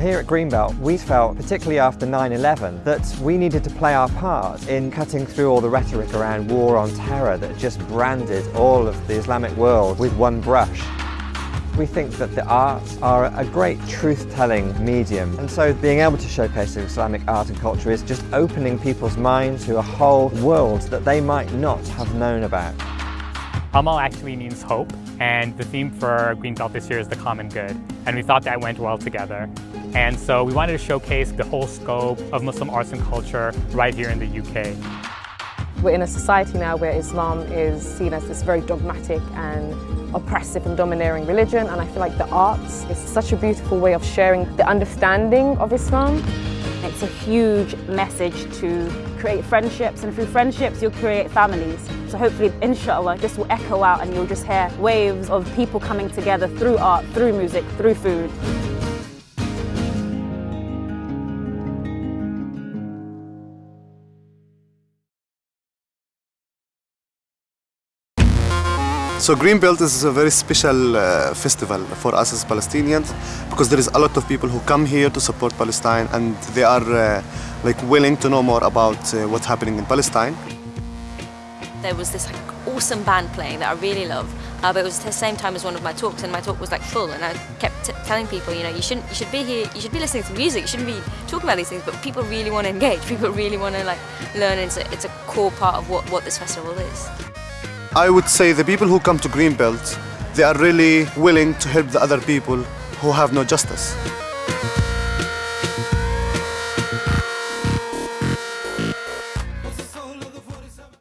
Here at Greenbelt, we felt, particularly after 9-11, that we needed to play our part in cutting through all the rhetoric around war on terror that just branded all of the Islamic world with one brush. We think that the arts are a great truth-telling medium and so being able to showcase Islamic art and culture is just opening people's minds to a whole world that they might not have known about. Amal actually means hope and the theme for Greenbelt this year is the common good and we thought that went well together. And so we wanted to showcase the whole scope of Muslim arts and culture right here in the UK. We're in a society now where Islam is seen as this very dogmatic and oppressive and domineering religion and I feel like the arts is such a beautiful way of sharing the understanding of Islam. It's a huge message to create friendships and through friendships you'll create families. So hopefully, inshallah, this will echo out and you'll just hear waves of people coming together through art, through music, through food. So Greenbelt is a very special uh, festival for us as Palestinians because there is a lot of people who come here to support Palestine and they are uh, like willing to know more about uh, what's happening in Palestine. There was this like awesome band playing that I really love, uh, but it was at the same time as one of my talks, and my talk was like full, and I kept telling people, you know, you shouldn't, you should be here, you should be listening to music, you shouldn't be talking about these things, but people really want to engage, people really want to like learn, and it's a, it's a core part of what, what this festival is. I would say the people who come to Greenbelt, they are really willing to help the other people who have no justice.